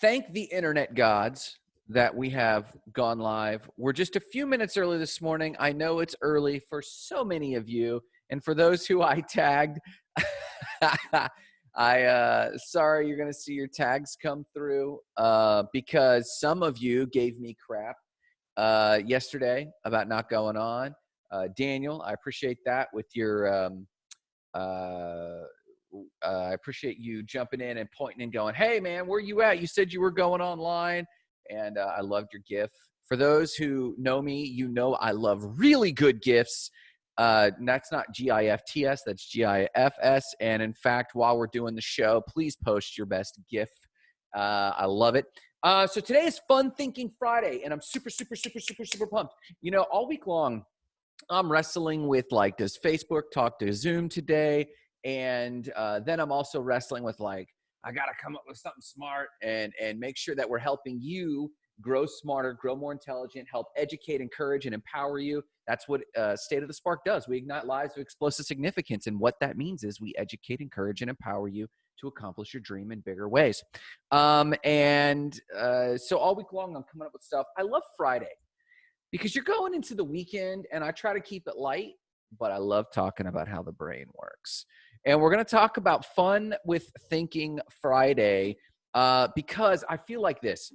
thank the internet gods that we have gone live. We're just a few minutes early this morning. I know it's early for so many of you. And for those who I tagged, I uh sorry you're gonna see your tags come through uh because some of you gave me crap uh yesterday about not going on. Uh Daniel, I appreciate that with your um uh uh, I appreciate you jumping in and pointing and going, "Hey, man, where you at? You said you were going online," and uh, I loved your GIF. For those who know me, you know I love really good GIFs. Uh, that's not GIFTS, that's GIFS. And in fact, while we're doing the show, please post your best GIF. Uh, I love it. Uh, so today is Fun Thinking Friday, and I'm super, super, super, super, super pumped. You know, all week long, I'm wrestling with like, does Facebook talk to Zoom today? And uh, then i'm also wrestling with like i gotta come up with something smart and and make sure that we're helping you grow smarter grow more intelligent help educate encourage and empower you. That's what uh, state of the spark does. We ignite lives of explosive significance and what that means is we educate encourage and empower you to accomplish your dream in bigger ways. Um, and uh, so all week long i'm coming up with stuff. I love friday because you're going into the weekend and i try to keep it light but i love talking about how the brain works and we're going to talk about fun with thinking Friday uh, because I feel like this.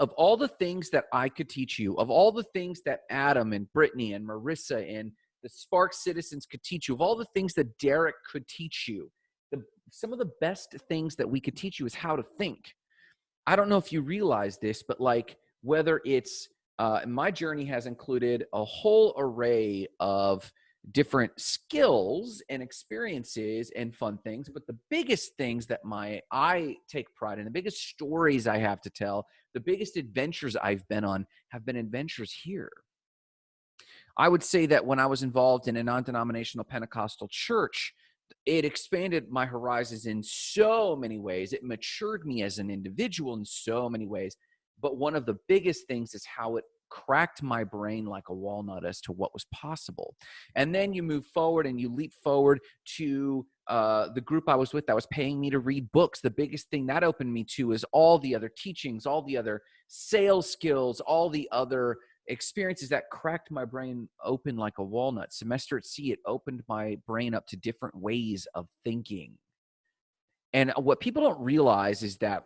Of all the things that I could teach you, of all the things that Adam and Brittany and Marissa and the Spark citizens could teach you, of all the things that Derek could teach you, the, some of the best things that we could teach you is how to think. I don't know if you realize this, but like whether it's uh, my journey has included a whole array of different skills and experiences and fun things but the biggest things that my i take pride in the biggest stories i have to tell the biggest adventures i've been on have been adventures here. I would say that when i was involved in a non-denominational pentecostal church it expanded my horizons in so many ways. It matured me as an individual in so many ways. But one of the biggest things is how it cracked my brain like a walnut as to what was possible. And then you move forward and you leap forward to uh, the group I was with that was paying me to read books. The biggest thing that opened me to is all the other teachings, all the other sales skills, all the other experiences that cracked my brain open like a walnut. Semester at sea, it opened my brain up to different ways of thinking. And what people don't realize is that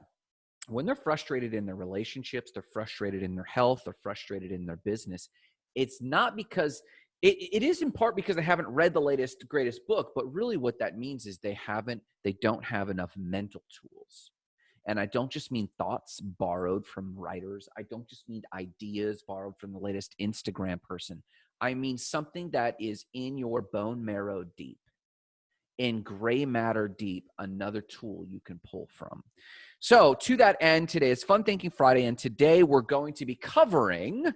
when they're frustrated in their relationships, they're frustrated in their health, they're frustrated in their business, it's not because it, it is in part because they haven't read the latest greatest book but really what that means is they haven't they don't have enough mental tools. And i don't just mean thoughts borrowed from writers i don't just mean ideas borrowed from the latest instagram person. I mean something that is in your bone marrow deep in gray matter deep another tool you can pull from so, to that end, today is Fun Thinking Friday, and today we're going to be covering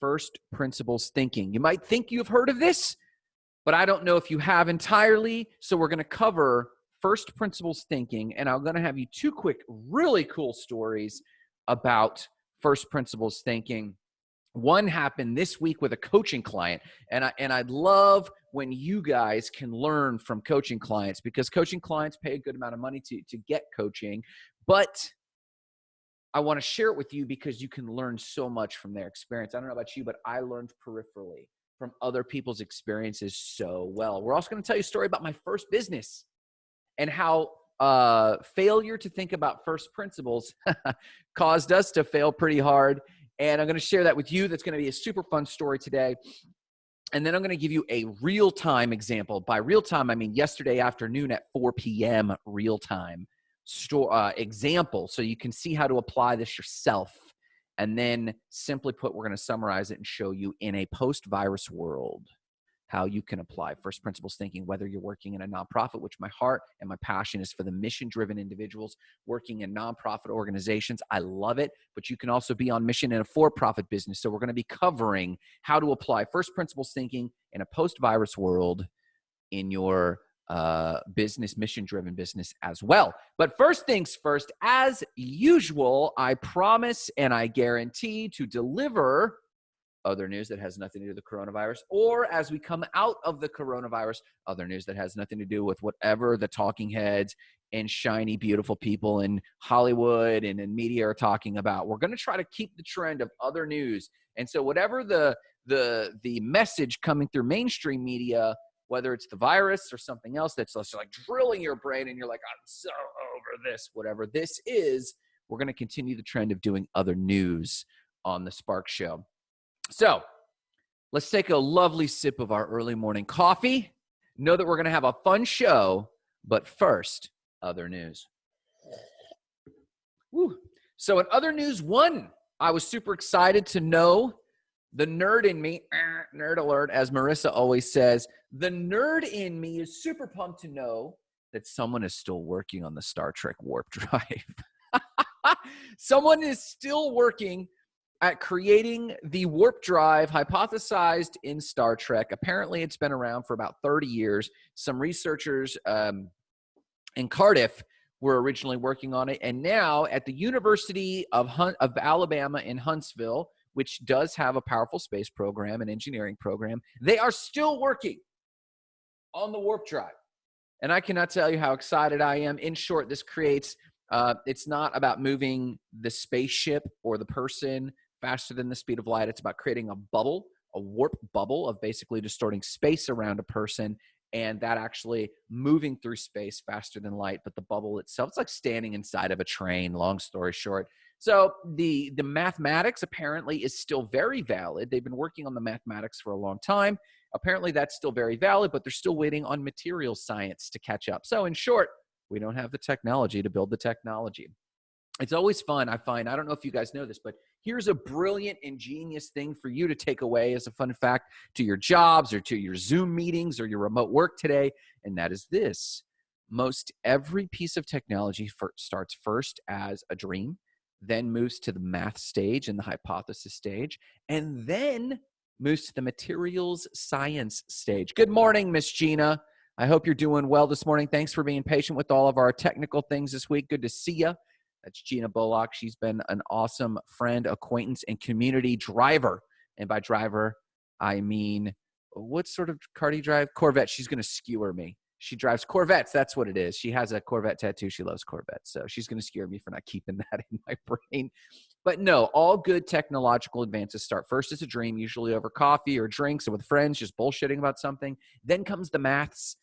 first principles thinking. You might think you've heard of this, but I don't know if you have entirely. So, we're going to cover first principles thinking, and I'm going to have you two quick, really cool stories about first principles thinking. One happened this week with a coaching client, and I and I'd love when you guys can learn from coaching clients because coaching clients pay a good amount of money to, to get coaching. But I want to share it with you because you can learn so much from their experience. I don't know about you, but I learned peripherally from other people's experiences so well. We're also going to tell you a story about my first business and how uh, failure to think about first principles caused us to fail pretty hard. And I'm going to share that with you. That's going to be a super fun story today. And then I'm going to give you a real time example. By real time, I mean yesterday afternoon at 4 p.m. real time store uh, example, so you can see how to apply this yourself. And then simply put, we're going to summarize it and show you in a post virus world how you can apply first principles thinking, whether you're working in a nonprofit, which my heart and my passion is for the mission driven individuals working in nonprofit organizations. I love it, but you can also be on mission in a for profit business. So we're going to be covering how to apply first principles thinking in a post virus world in your uh, business, mission driven business as well. But first things first, as usual, I promise and I guarantee to deliver other news that has nothing to do with the coronavirus, or as we come out of the coronavirus, other news that has nothing to do with whatever the talking heads and shiny, beautiful people in Hollywood and in media are talking about. We're going to try to keep the trend of other news. And so, whatever the the the message coming through mainstream media, whether it's the virus or something else that's like drilling your brain, and you're like, I'm so over this, whatever this is, we're going to continue the trend of doing other news on the Spark Show. So, let's take a lovely sip of our early morning coffee. Know that we're going to have a fun show, but first, other news. Woo. So, in other news, one, I was super excited to know the nerd in me, nerd alert, as Marissa always says, the nerd in me is super pumped to know that someone is still working on the Star Trek warp drive. someone is still working at creating the warp drive hypothesized in Star Trek. Apparently, it's been around for about 30 years. Some researchers um, in Cardiff were originally working on it, and now at the University of, of Alabama in Huntsville, which does have a powerful space program and engineering program, they are still working on the warp drive. And I cannot tell you how excited I am. In short, this creates uh, it's not about moving the spaceship or the person faster than the speed of light. It's about creating a bubble, a warp bubble of basically distorting space around a person and that actually moving through space faster than light but the bubble itself it's like standing inside of a train long story short. So the the mathematics apparently is still very valid. They've been working on the mathematics for a long time. Apparently that's still very valid but they're still waiting on material science to catch up. So in short we don't have the technology to build the technology. It's always fun i find. I don't know if you guys know this but here's a brilliant ingenious thing for you to take away as a fun fact to your jobs or to your zoom meetings or your remote work today and that is this. Most every piece of technology for, starts first as a dream then moves to the math stage and the hypothesis stage and then moves to the materials science stage. Good morning miss gina. I hope you're doing well this morning. Thanks for being patient with all of our technical things this week. Good to see you that's Gina Bullock. She's been an awesome friend, acquaintance, and community driver. And by driver, I mean what sort of car do you drive? Corvette. She's going to skewer me. She drives Corvettes. That's what it is. She has a Corvette tattoo. She loves Corvettes. So she's going to skewer me for not keeping that in my brain. But no, all good technological advances start first as a dream, usually over coffee or drinks or with friends, just bullshitting about something. Then comes the maths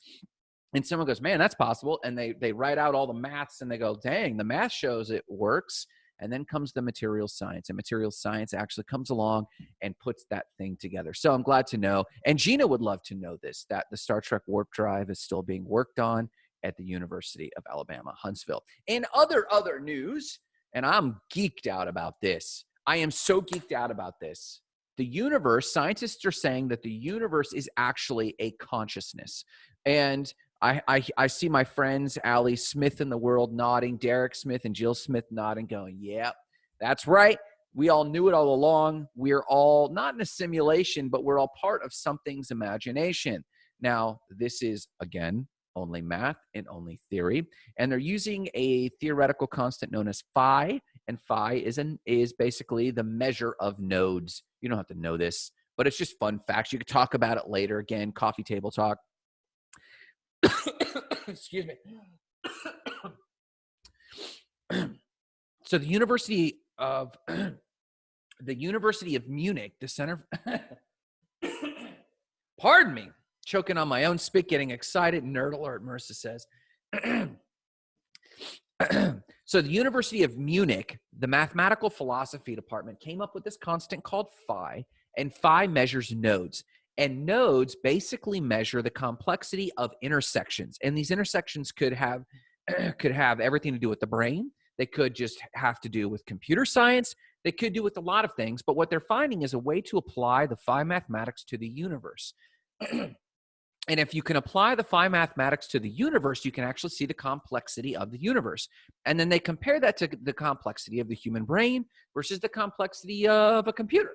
and someone goes man that's possible and they they write out all the maths and they go dang the math shows it works and then comes the material science and material science actually comes along and puts that thing together. So i'm glad to know and gina would love to know this that the star trek warp drive is still being worked on at the university of alabama huntsville. In other other news and i'm geeked out about this i am so geeked out about this the universe scientists are saying that the universe is actually a consciousness and I, I, see my friends Ali Smith in the world nodding, Derek Smith and Jill Smith nodding, going, "Yep, that's right. We all knew it all along. We're all not in a simulation, but we're all part of something's imagination." Now, this is again only math and only theory, and they're using a theoretical constant known as phi, and phi is an is basically the measure of nodes. You don't have to know this, but it's just fun facts. You could talk about it later. Again, coffee table talk Excuse me. so the University of the University of Munich, the Center. pardon me, choking on my own spit, getting excited. Nerd alert, Marissa says. so the University of Munich, the mathematical philosophy department, came up with this constant called phi, and phi measures nodes. And nodes basically measure the complexity of intersections. And these intersections could have could have everything to do with the brain. They could just have to do with computer science. They could do with a lot of things. But what they're finding is a way to apply the phi mathematics to the universe. and if you can apply the phi mathematics to the universe, you can actually see the complexity of the universe. And then they compare that to the complexity of the human brain versus the complexity of a computer.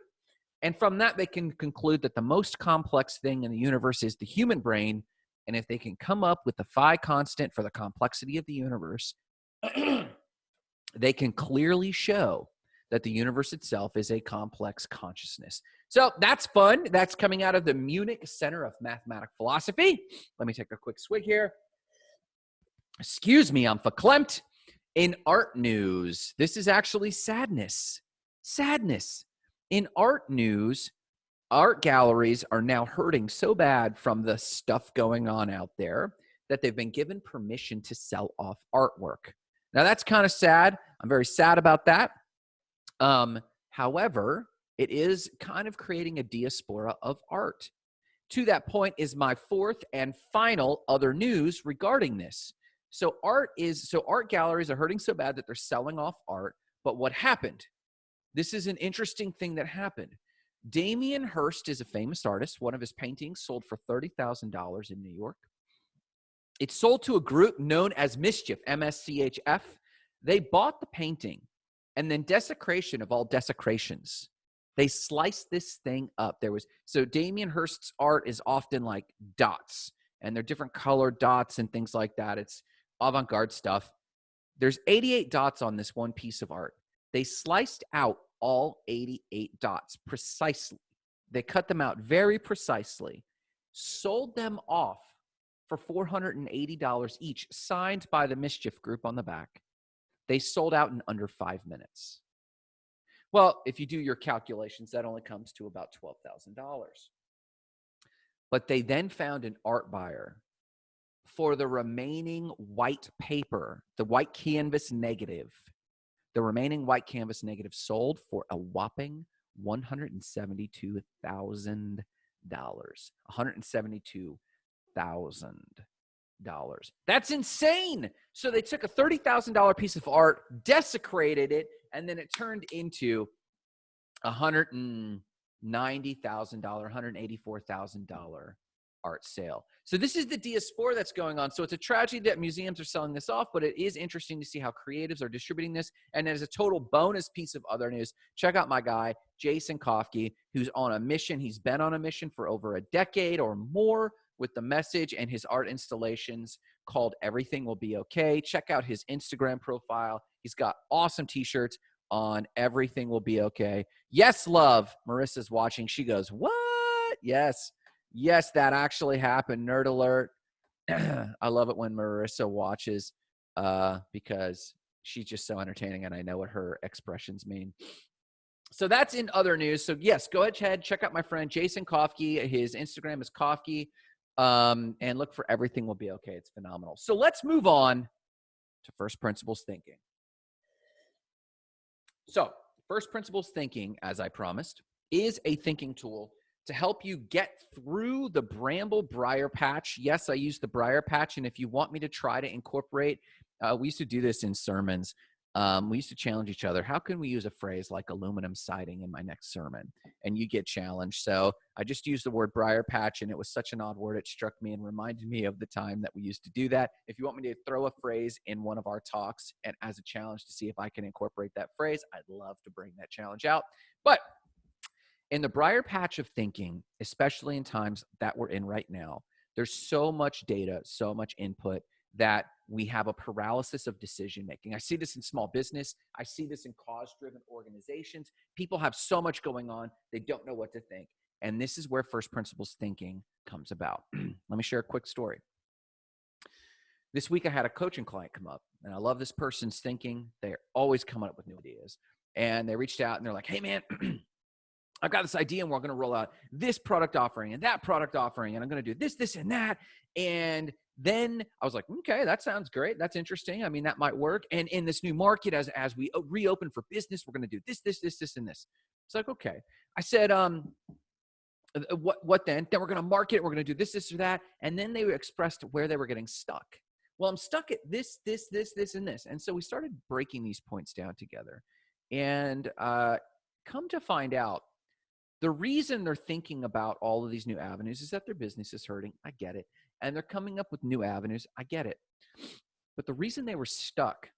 And from that, they can conclude that the most complex thing in the universe is the human brain. And if they can come up with the phi constant for the complexity of the universe, they can clearly show that the universe itself is a complex consciousness. So that's fun. That's coming out of the Munich Center of Mathematical Philosophy. Let me take a quick swig here. excuse me, I'm verklempt. In art news, this is actually sadness. Sadness. In art news, art galleries are now hurting so bad from the stuff going on out there that they've been given permission to sell off artwork. Now that's kind of sad. I'm very sad about that. Um, however, it is kind of creating a diaspora of art. To that point is my fourth and final other news regarding this. So art is so art galleries are hurting so bad that they're selling off art. But what happened? This is an interesting thing that happened. Damien Hirst is a famous artist. One of his paintings sold for $30,000 in New York. It sold to a group known as Mischief, MSCHF. They bought the painting and then desecration of all desecrations. They sliced this thing up. There was so Damien Hirst's art is often like dots and they're different colored dots and things like that. It's avant-garde stuff. There's 88 dots on this one piece of art. They sliced out all 88 dots precisely. They cut them out very precisely, sold them off for $480 each, signed by the Mischief Group on the back. They sold out in under five minutes. Well, if you do your calculations, that only comes to about $12,000. But they then found an art buyer for the remaining white paper, the white canvas negative the remaining white canvas negative sold for a whopping $172,000. $172,000. That's insane. So they took a $30,000 piece of art, desecrated it, and then it turned into $190,000, $184,000 art sale. So this is the diaspora that's going on. So it's a tragedy that museums are selling this off, but it is interesting to see how creatives are distributing this. And as a total bonus piece of other news, check out my guy, Jason Kofke, who's on a mission. He's been on a mission for over a decade or more with the message and his art installations called Everything Will Be Okay. Check out his Instagram profile. He's got awesome t-shirts on Everything Will Be Okay. Yes, love. Marissa's watching. She goes, what? Yes. Yes, that actually happened. Nerd alert. I love it when Marissa watches uh, because she's just so entertaining and I know what her expressions mean. So that's in other news. So yes, go ahead, check out my friend Jason Kofke. His Instagram is Kofke. Um, and look for everything will be okay. It's phenomenal. So let's move on to first principles thinking. So first principles thinking, as I promised, is a thinking tool to help you get through the bramble briar patch. Yes, I use the briar patch. And if you want me to try to incorporate, uh, we used to do this in sermons. Um, we used to challenge each other. How can we use a phrase like aluminum siding in my next sermon? And you get challenged. So I just used the word briar patch, and it was such an odd word. It struck me and reminded me of the time that we used to do that. If you want me to throw a phrase in one of our talks and as a challenge to see if I can incorporate that phrase, I'd love to bring that challenge out. But in the briar patch of thinking, especially in times that we're in right now, there's so much data, so much input that we have a paralysis of decision making. I see this in small business. I see this in cause driven organizations. People have so much going on, they don't know what to think. And this is where first principles thinking comes about. Let me share a quick story. This week, I had a coaching client come up, and I love this person's thinking. They're always coming up with new ideas. And they reached out and they're like, hey, man, I've got this idea and we're going to roll out this product offering and that product offering and I'm going to do this, this, and that. And then I was like, okay, that sounds great. That's interesting. I mean, that might work. And in this new market, as as we reopen for business, we're going to do this, this, this, this, and this. It's like, okay. I said, um, uh, what what then? Then we're going to market. We're going to do this, this, or that. And then they expressed where they were getting stuck. Well, I'm stuck at this, this, this, this, and this. And so we started breaking these points down together. And uh, come to find out, the reason they're thinking about all of these new avenues is that their business is hurting. I get it. And they're coming up with new avenues. I get it. But the reason they were stuck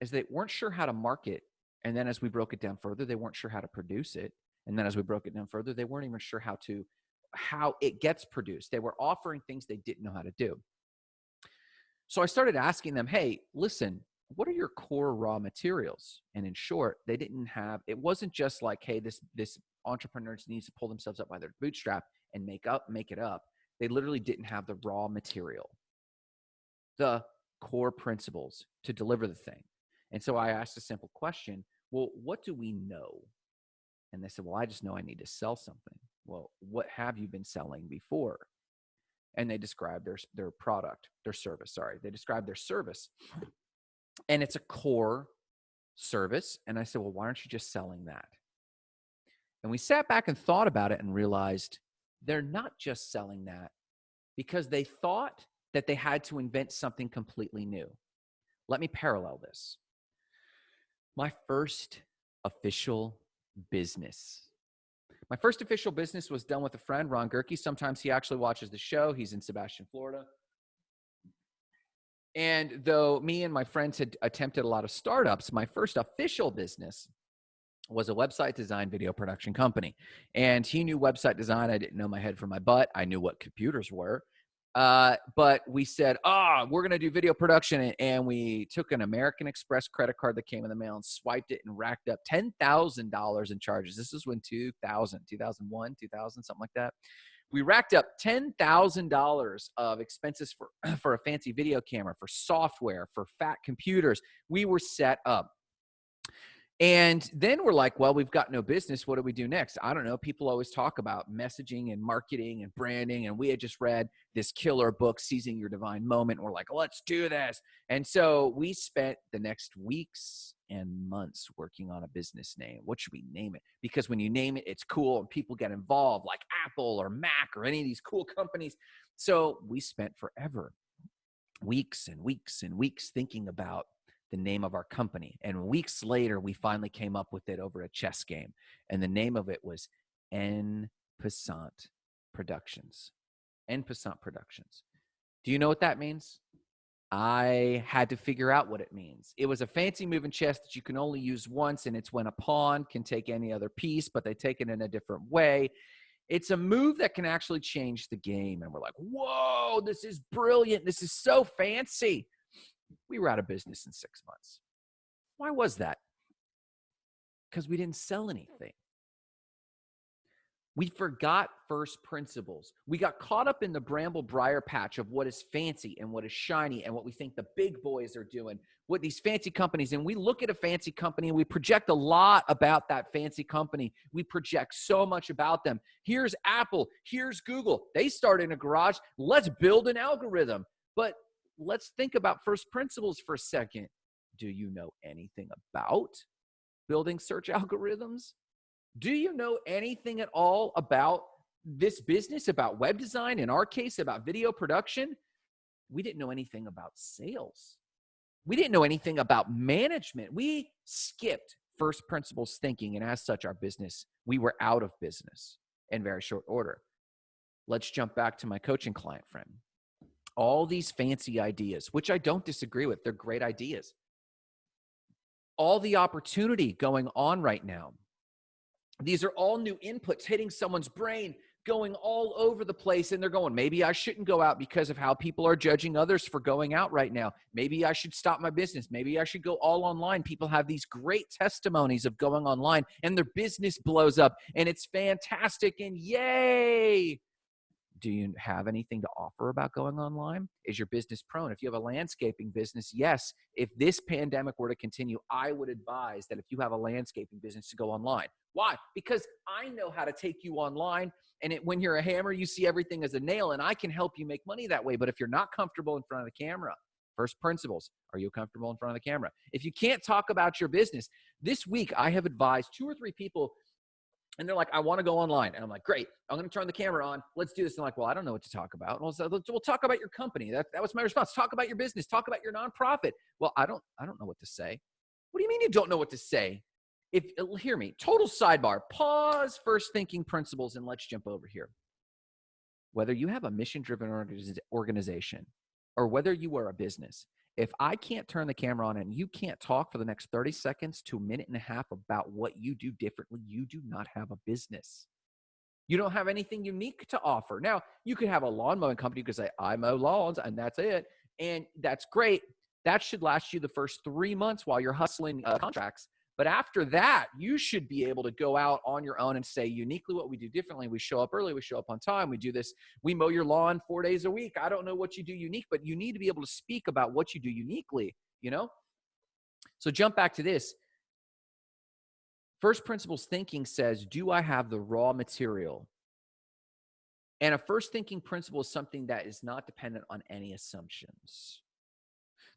is they weren't sure how to market. And then as we broke it down further, they weren't sure how to produce it. And then as we broke it down further, they weren't even sure how to how it gets produced. They were offering things they didn't know how to do. So I started asking them, "Hey, listen, what are your core raw materials?" And in short, they didn't have it wasn't just like, "Hey, this this entrepreneurs needs to pull themselves up by their bootstrap and make up make it up they literally didn't have the raw material the core principles to deliver the thing. And so I asked a simple question Well, what do we know? And they said, Well, I just know I need to sell something. Well, what have you been selling before? And they described their, their product, their service, sorry. They described their service. And it's a core service. And I said, Well, why aren't you just selling that? And we sat back and thought about it and realized they're not just selling that because they thought that they had to invent something completely new. Let me parallel this. My first official business. My first official business was done with a friend, Ron Gerke. Sometimes he actually watches the show. He's in Sebastian, Florida. And though me and my friends had attempted a lot of startups, my first official business was a website design video production company. And he knew website design. I didn't know my head from my butt. I knew what computers were. Uh, but we said, ah, oh, we're going to do video production. And we took an American Express credit card that came in the mail and swiped it and racked up $10,000 in charges. This is when 2000, 2001, 2000, something like that. We racked up $10,000 of expenses for, for a fancy video camera, for software, for fat computers. We were set up. And then we're like, well, we've got no business. What do we do next? I don't know. People always talk about messaging and marketing and branding. And we had just read this killer book, Seizing Your Divine Moment. We're like, let's do this. And so we spent the next weeks and months working on a business name. What should we name it? Because when you name it, it's cool and people get involved, like Apple or Mac or any of these cool companies. So we spent forever, weeks and weeks and weeks thinking about the name of our company. And weeks later, we finally came up with it over a chess game. And the name of it was En Passant Productions. En Passant Productions. Do you know what that means? I had to figure out what it means. It was a fancy move in chess that you can only use once, and it's when a pawn can take any other piece, but they take it in a different way. It's a move that can actually change the game. And we're like, whoa, this is brilliant. This is so fancy we were out of business in six months. Why was that? Because we didn't sell anything. We forgot first principles. We got caught up in the bramble briar patch of what is fancy and what is shiny and what we think the big boys are doing, what these fancy companies. And we look at a fancy company and we project a lot about that fancy company. We project so much about them. Here's Apple, here's Google. They start in a garage. Let's build an algorithm. But let's think about first principles for a second. Do you know anything about building search algorithms? Do you know anything at all about this business, about web design, in our case, about video production? We didn't know anything about sales. We didn't know anything about management. We skipped first principles thinking, and as such, our business, we were out of business in very short order. Let's jump back to my coaching client friend all these fancy ideas, which I don't disagree with. They're great ideas. All the opportunity going on right now. These are all new inputs hitting someone's brain, going all over the place. And they're going, maybe I shouldn't go out because of how people are judging others for going out right now. Maybe I should stop my business. Maybe I should go all online. People have these great testimonies of going online and their business blows up and it's fantastic and yay do you have anything to offer about going online? Is your business prone? If you have a landscaping business, yes, if this pandemic were to continue, I would advise that if you have a landscaping business to go online. Why? Because I know how to take you online. And it, when you're a hammer, you see everything as a nail, and I can help you make money that way. But if you're not comfortable in front of the camera, first principles are you comfortable in front of the camera? If you can't talk about your business, this week I have advised two or three people and they're like, I want to go online. And I'm like, great, I'm going to turn the camera on. Let's do this. And I'm like, well, I don't know what to talk about. Well, so we'll talk about your company. That, that was my response. Talk about your business. Talk about your nonprofit. Well, I don't, I don't know what to say. What do you mean you don't know what to say? If uh, hear me, total sidebar, pause first thinking principles and let's jump over here. Whether you have a mission driven organization or whether you are a business, if I can't turn the camera on and you can't talk for the next 30 seconds to a minute and a half about what you do differently, you do not have a business. You don't have anything unique to offer. Now, you could have a lawn mowing company. You could say, I mow lawns and that's it. And that's great. That should last you the first three months while you're hustling uh, contracts. But after that, you should be able to go out on your own and say uniquely what we do differently. We show up early, we show up on time, we do this, we mow your lawn four days a week. I don't know what you do unique, but you need to be able to speak about what you do uniquely, you know? So jump back to this. First principles thinking says, Do I have the raw material? And a first thinking principle is something that is not dependent on any assumptions.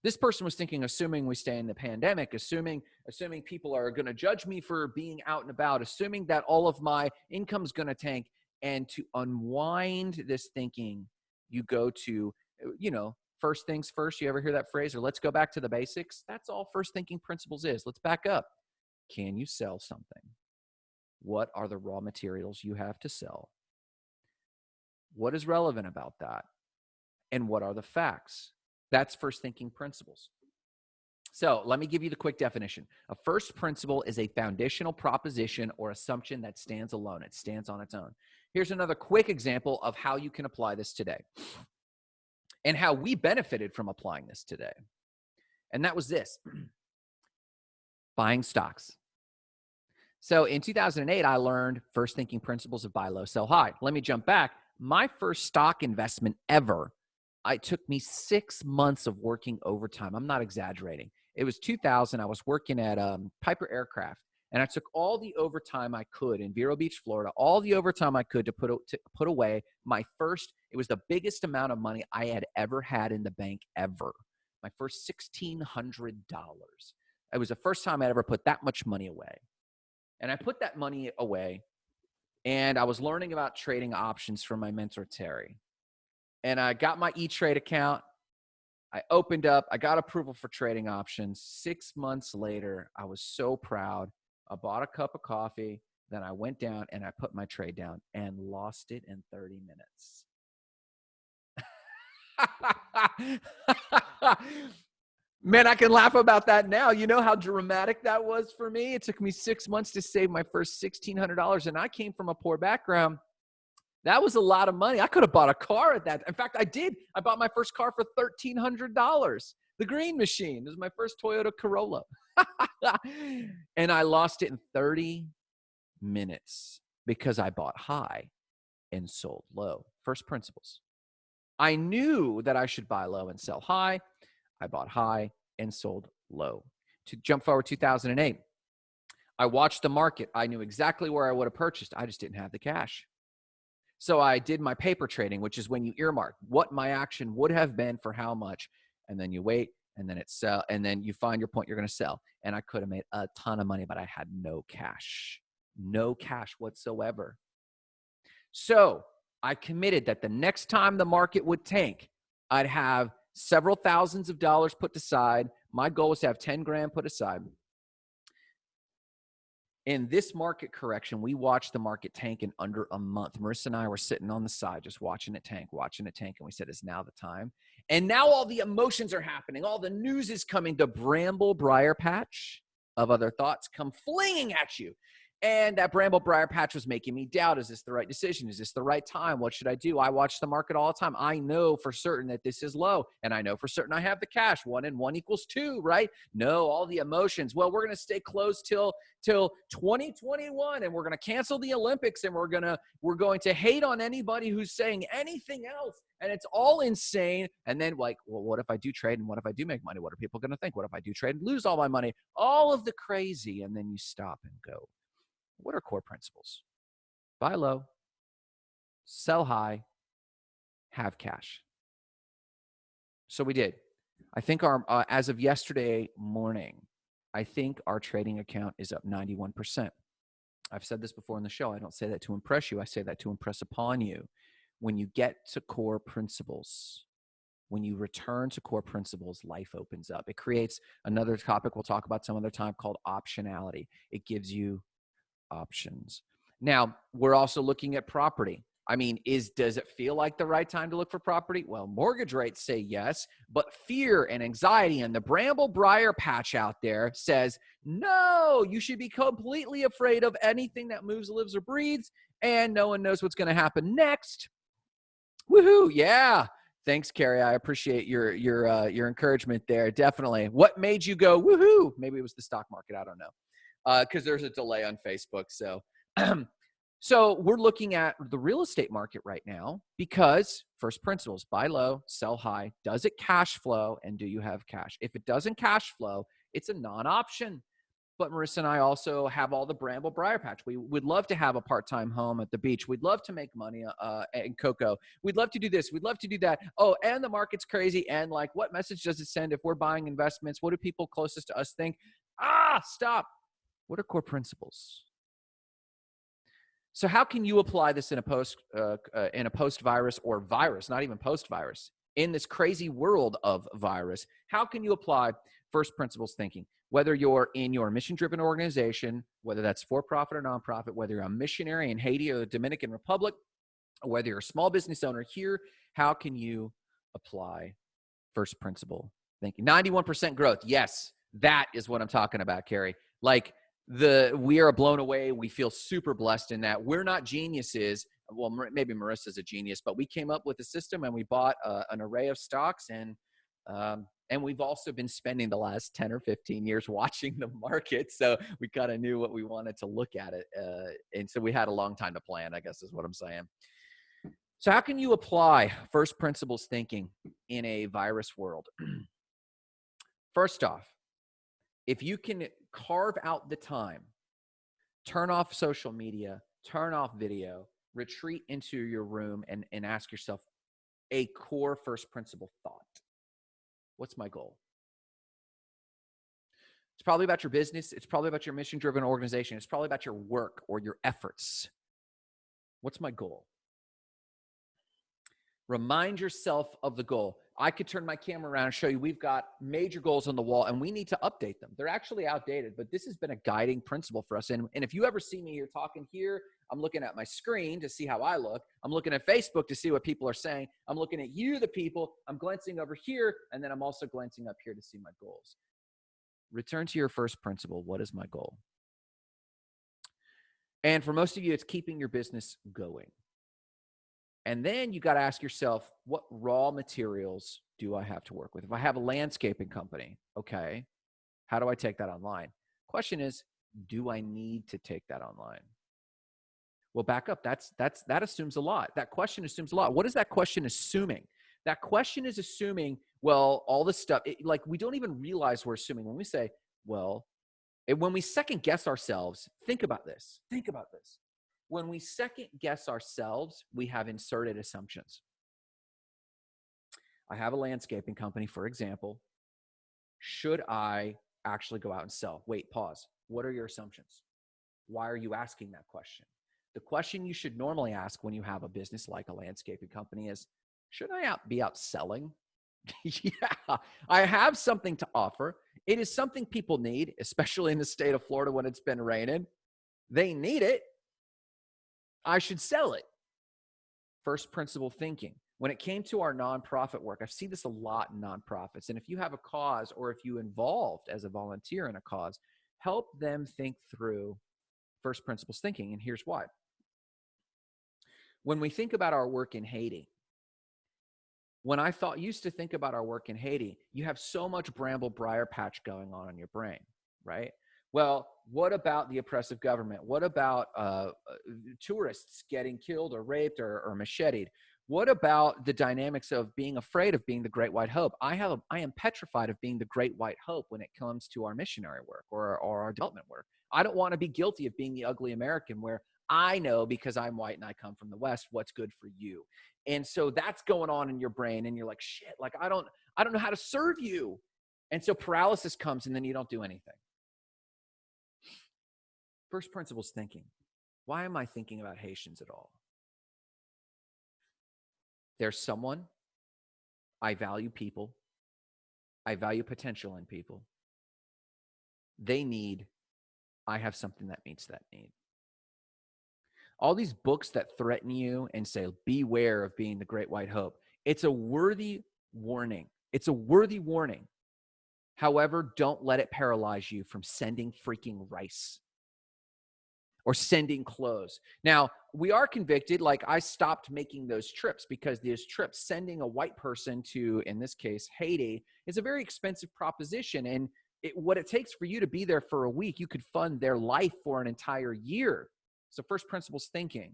This person was thinking, assuming we stay in the pandemic, assuming assuming people are going to judge me for being out and about, assuming that all of my income's going to tank, and to unwind this thinking, you go to, you know, first things first. You ever hear that phrase? Or let's go back to the basics. That's all first thinking principles is. Let's back up. Can you sell something? What are the raw materials you have to sell? What is relevant about that? And what are the facts? That's first thinking principles. So let me give you the quick definition. A first principle is a foundational proposition or assumption that stands alone. It stands on its own. Here's another quick example of how you can apply this today and how we benefited from applying this today. And that was this buying stocks. So in 2008, I learned first thinking principles of buy low, sell high. Let me jump back. My first stock investment ever, it took me six months of working overtime. I'm not exaggerating. It was 2000. I was working at um, Piper Aircraft, and I took all the overtime I could in Vero Beach, Florida, all the overtime I could to put to put away my first. It was the biggest amount of money I had ever had in the bank ever. My first sixteen hundred dollars. It was the first time I'd ever put that much money away. And I put that money away and I was learning about trading options from my mentor, Terry. And I got my E Trade account. I opened up, I got approval for trading options. Six months later, I was so proud. I bought a cup of coffee. Then I went down and I put my trade down and lost it in 30 minutes. Man, I can laugh about that now. You know how dramatic that was for me? It took me six months to save my first $1,600, and I came from a poor background. That was a lot of money. I could have bought a car at that. In fact, I did. I bought my first car for $1,300. The green machine. This was my first Toyota Corolla. and I lost it in 30 minutes because I bought high and sold low. First principles. I knew that I should buy low and sell high. I bought high and sold low. To jump forward 2008, I watched the market. I knew exactly where I would have purchased. I just didn't have the cash. So I did my paper trading, which is when you earmark what my action would have been for how much, and then you wait, and then it sell, and then you find your point you're going to sell. And I could have made a ton of money, but I had no cash, no cash whatsoever. So I committed that the next time the market would tank, I'd have several thousands of dollars put aside. My goal was to have 10 grand put aside. In this market correction, we watched the market tank in under a month. Marissa and I were sitting on the side just watching it tank, watching it tank, and we said, it's now the time? And now all the emotions are happening. All the news is coming. The bramble briar patch of other thoughts come flinging at you. And that bramble briar patch was making me doubt is this the right decision? Is this the right time? What should I do? I watch the market all the time. I know for certain that this is low, and I know for certain I have the cash. One and one equals two, right? No, all the emotions. Well, we're going to stay close till till 2021 and we're going to cancel the Olympics and we're to we're going to hate on anybody who's saying anything else and it's all insane and then like well what if I do trade and what if I do make money what are people going to think what if I do trade and lose all my money all of the crazy and then you stop and go what are core principles? Buy low, sell high, have cash. So we did. I think our, uh, as of yesterday morning, I think our trading account is up 91%. I've said this before in the show. I don't say that to impress you. I say that to impress upon you. When you get to core principles, when you return to core principles, life opens up. It creates another topic we'll talk about some other time called optionality. It gives you options. Now, we're also looking at property. I mean, is does it feel like the right time to look for property? Well, mortgage rates say yes, but fear and anxiety and the bramble briar patch out there says no, you should be completely afraid of anything that moves, lives, or breathes, and no one knows what's going to happen next. Woohoo! Yeah. Thanks, Carrie. I appreciate your your uh, your encouragement there. Definitely. What made you go woohoo? Maybe it was the stock market. I don't know. Because uh, there's a delay on Facebook. So, so we're looking at the real estate market right now because first principles: buy low, sell high. Does it cash flow, and do you have cash? If it doesn't cash flow, it's a non-option but Marissa and I also have all the Bramble Briar Patch. We would love to have a part-time home at the beach. We'd love to make money uh, in cocoa. We'd love to do this. We'd love to do that. Oh, and the market's crazy. And like, what message does it send if we're buying investments? What do people closest to us think? Ah, stop. What are core principles? So how can you apply this in a post uh, uh, in a post virus or virus, not even post virus, in this crazy world of virus? How can you apply first principles thinking? whether you're in your mission driven organization, whether that's for profit or nonprofit, whether you're a missionary in Haiti or the Dominican Republic, or whether you're a small business owner here, how can you apply first principle thinking? 91% growth. Yes, that is what I'm talking about, Carrie. Like the we are blown away. We feel super blessed in that we're not geniuses. Well, maybe Marissa's a genius, but we came up with a system and we bought uh, an array of stocks and um, and we've also been spending the last 10 or 15 years watching the market. So we kind of knew what we wanted to look at it. Uh, and so we had a long time to plan, I guess is what I'm saying. So, how can you apply first principles thinking in a virus world? First off, if you can carve out the time, turn off social media, turn off video, retreat into your room and, and ask yourself a core first principle thought. What's my goal? It's probably about your business. It's probably about your mission driven organization. It's probably about your work or your efforts. What's my goal? Remind yourself of the goal. I could turn my camera around and show you we've got major goals on the wall and we need to update them. They're actually outdated, but this has been a guiding principle for us. And, and if you ever see me here talking here, I'm looking at my screen to see how I look. I'm looking at Facebook to see what people are saying. I'm looking at you, the people. I'm glancing over here, and then I'm also glancing up here to see my goals. Return to your first principle. What is my goal? And for most of you, it's keeping your business going. And then you got to ask yourself, what raw materials do I have to work with? If I have a landscaping company, okay, how do I take that online? Question is, do I need to take that online? Well, back up. That's that's that assumes a lot. That question assumes a lot. What is that question assuming? That question is assuming, well, all this stuff, it, like we don't even realize we're assuming when we say, well, when we second guess ourselves, think about this. Think about this. When we second guess ourselves, we have inserted assumptions. I have a landscaping company, for example. Should I actually go out and sell? Wait, pause. What are your assumptions? Why are you asking that question? The question you should normally ask when you have a business like a landscaping company is Should I out, be out selling? yeah, I have something to offer. It is something people need, especially in the state of Florida when it's been raining. They need it. I should sell it. First principle thinking. When it came to our nonprofit work, I've seen this a lot in nonprofits. And if you have a cause or if you involved as a volunteer in a cause, help them think through first principles thinking. And here's why. When we think about our work in Haiti, when I thought used to think about our work in Haiti, you have so much bramble briar patch going on in your brain, right? Well, what about the oppressive government? What about uh, uh, tourists getting killed or raped or, or macheted? What about the dynamics of being afraid of being the great white hope? I have, I am petrified of being the great white hope when it comes to our missionary work or, or our development work. I don't want to be guilty of being the ugly American where I know because I'm white and I come from the West what's good for you. And so that's going on in your brain and you're like, shit, like I don't, I don't know how to serve you. And so paralysis comes and then you don't do anything. First principles thinking. Why am I thinking about Haitians at all? There's someone, I value people, I value potential in people. They need, I have something that meets that need. All these books that threaten you and say, beware of being the great white hope, it's a worthy warning. It's a worthy warning. However, don't let it paralyze you from sending freaking rice or sending clothes. Now, we are convicted, like I stopped making those trips because those trips, sending a white person to, in this case, Haiti, is a very expensive proposition. And it, what it takes for you to be there for a week, you could fund their life for an entire year. So, first principles thinking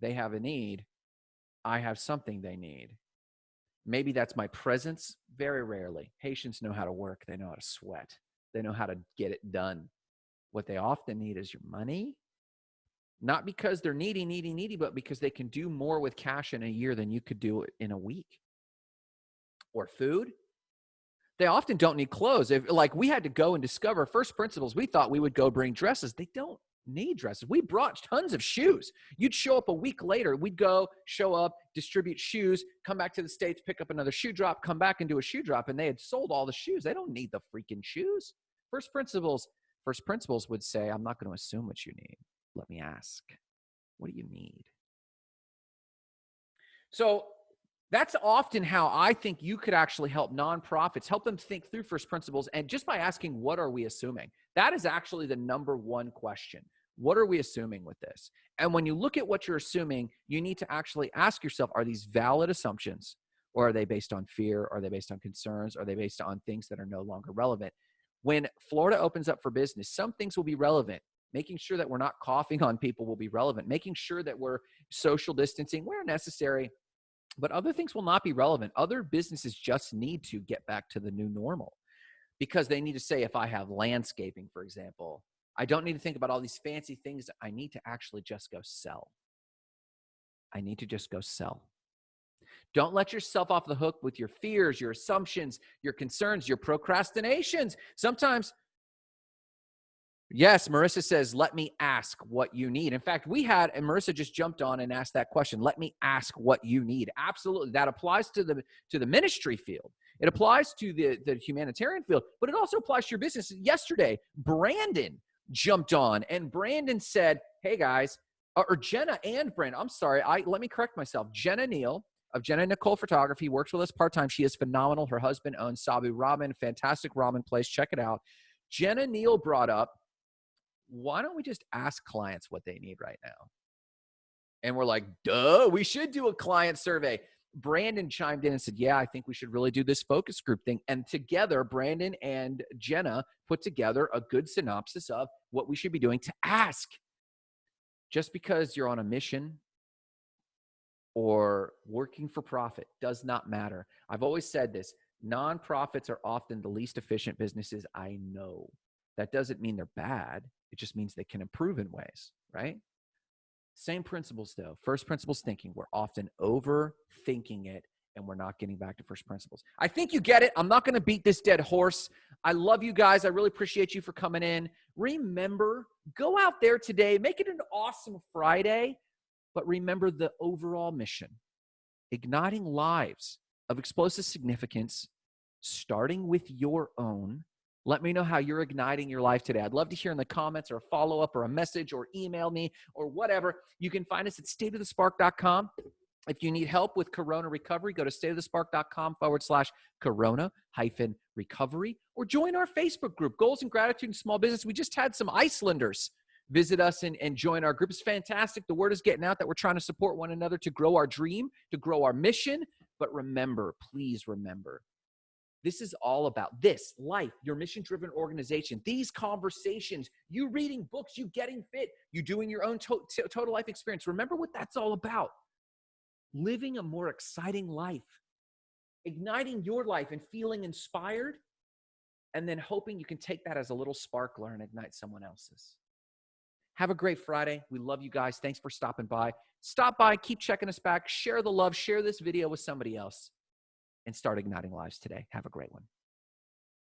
they have a need, I have something they need. Maybe that's my presence. Very rarely. Haitians know how to work, they know how to sweat, they know how to get it done. What they often need is your money. Not because they're needy, needy, needy, but because they can do more with cash in a year than you could do in a week. Or food. They often don't need clothes. If like we had to go and discover first principles, we thought we would go bring dresses. They don't need dresses. We brought tons of shoes. You'd show up a week later. We'd go, show up, distribute shoes, come back to the States, pick up another shoe drop, come back and do a shoe drop. And they had sold all the shoes. They don't need the freaking shoes. First principles, first principles would say, I'm not going to assume what you need. Let me ask, what do you need? So that's often how I think you could actually help nonprofits, help them think through first principles. And just by asking, what are we assuming? That is actually the number one question. What are we assuming with this? And when you look at what you're assuming, you need to actually ask yourself, are these valid assumptions? Or are they based on fear? Are they based on concerns? Are they based on things that are no longer relevant? When Florida opens up for business, some things will be relevant. Making sure that we're not coughing on people will be relevant. Making sure that we're social distancing where necessary, but other things will not be relevant. Other businesses just need to get back to the new normal because they need to say, if I have landscaping, for example, I don't need to think about all these fancy things. I need to actually just go sell. I need to just go sell. Don't let yourself off the hook with your fears, your assumptions, your concerns, your procrastinations. Sometimes Yes, Marissa says, let me ask what you need. In fact, we had, and Marissa just jumped on and asked that question. Let me ask what you need. Absolutely. That applies to the to the ministry field. It applies to the, the humanitarian field, but it also applies to your business. Yesterday, Brandon jumped on and Brandon said, Hey guys, or Jenna and Brandon, I'm sorry, I let me correct myself. Jenna Neal of Jenna Nicole Photography works with us part-time. She is phenomenal. Her husband owns Sabu Ramen, fantastic ramen place. Check it out. Jenna Neal brought up why don't we just ask clients what they need right now? And we're like, duh, we should do a client survey. Brandon chimed in and said, Yeah, I think we should really do this focus group thing. And together, Brandon and Jenna put together a good synopsis of what we should be doing to ask. Just because you're on a mission or working for profit does not matter. I've always said this nonprofits are often the least efficient businesses I know. That doesn't mean they're bad. It just means they can improve in ways, right? Same principles though. First principles thinking. We're often overthinking it and we're not getting back to first principles. I think you get it. I'm not going to beat this dead horse. I love you guys. I really appreciate you for coming in. Remember, go out there today, make it an awesome Friday, but remember the overall mission igniting lives of explosive significance, starting with your own let me know how you're igniting your life today. I'd love to hear in the comments or a follow up or a message or email me or whatever. You can find us at stateofthespark.com. If you need help with corona recovery, go to stateofthespark.com forward slash corona hyphen recovery or join our Facebook group, Goals and Gratitude in Small Business. We just had some Icelanders visit us and, and join our group. It's fantastic. The word is getting out that we're trying to support one another to grow our dream, to grow our mission. But remember, please remember, this is all about this life, your mission driven organization, these conversations, you reading books, you getting fit, you doing your own to- total life experience. Remember what that's all about living a more exciting life, igniting your life and feeling inspired, and then hoping you can take that as a little sparkler and ignite someone else's. Have a great Friday. We love you guys. Thanks for stopping by. Stop by, keep checking us back, share the love, share this video with somebody else and start igniting lives today. Have a great one.